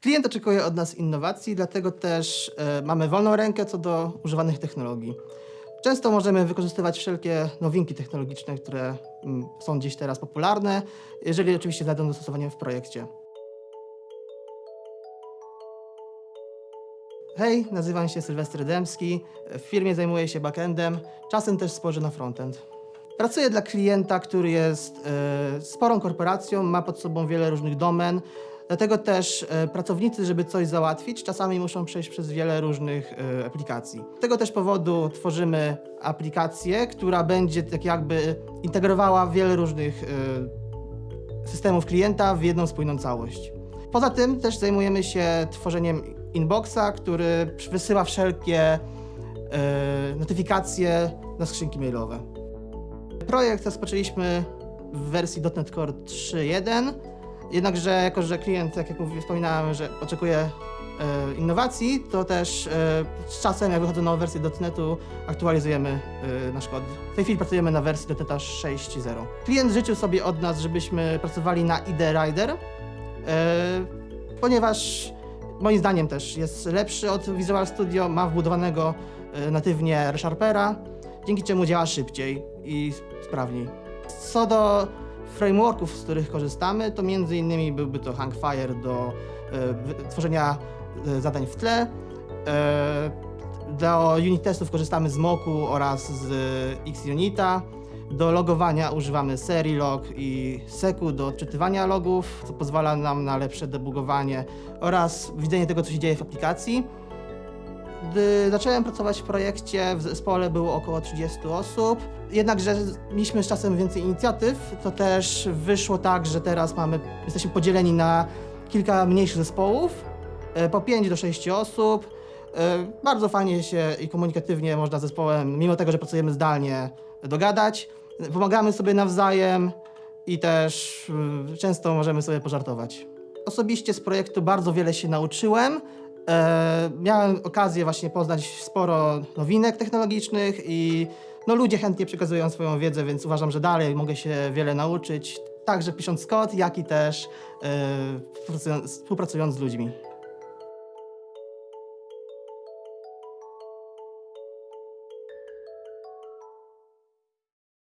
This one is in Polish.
Klient oczekuje od nas innowacji, dlatego też e, mamy wolną rękę co do używanych technologii. Często możemy wykorzystywać wszelkie nowinki technologiczne, które mm, są dziś teraz popularne, jeżeli oczywiście znajdą zastosowanie w projekcie. Hej, nazywam się Sylwester Dębski. W firmie zajmuję się backendem, czasem też spojrzę na frontend. Pracuję dla klienta, który jest e, sporą korporacją, ma pod sobą wiele różnych domen. Dlatego też e, pracownicy, żeby coś załatwić, czasami muszą przejść przez wiele różnych e, aplikacji. Z tego też powodu tworzymy aplikację, która będzie tak jakby integrowała wiele różnych e, systemów klienta w jedną spójną całość. Poza tym też zajmujemy się tworzeniem inboxa, który wysyła wszelkie notyfikacje na skrzynki mailowe. Projekt rozpoczęliśmy w wersji .NET Core 3.1, jednakże jako, że klient, tak jak wspominałem, że oczekuje e, innowacji, to też e, z czasem, jak wychodzą nowe wersje .NETu, aktualizujemy e, nasz kod. W tej chwili pracujemy na wersji .NETA 6.0. Klient życzył sobie od nas, żebyśmy pracowali na IDE Rider, ponieważ moim zdaniem też jest lepszy od Visual Studio, ma wbudowanego natywnie ReSharpera, dzięki czemu działa szybciej i sprawniej. Co do frameworków, z których korzystamy, to między innymi byłby to Hangfire do e, tworzenia e, zadań w tle. E, do unit testów korzystamy z Moku oraz z Xunita. Do logowania używamy Serilog i Seku do odczytywania logów, co pozwala nam na lepsze debugowanie oraz widzenie tego, co się dzieje w aplikacji. Gdy zacząłem pracować w projekcie, w zespole było około 30 osób. Jednakże mieliśmy z czasem więcej inicjatyw, to też wyszło tak, że teraz mamy, jesteśmy podzieleni na kilka mniejszych zespołów, e, po 5 do 6 osób. E, Bardzo fajnie się i komunikatywnie można z zespołem, mimo tego, że pracujemy zdalnie, dogadać. Pomagamy sobie nawzajem i też y, często możemy sobie pożartować. Osobiście z projektu bardzo wiele się nauczyłem. E, miałem okazję właśnie poznać sporo nowinek technologicznych i no, ludzie chętnie przekazują swoją wiedzę, więc uważam, że dalej mogę się wiele nauczyć, także pisząc kod, jak i też e, współpracując- z ludźmi.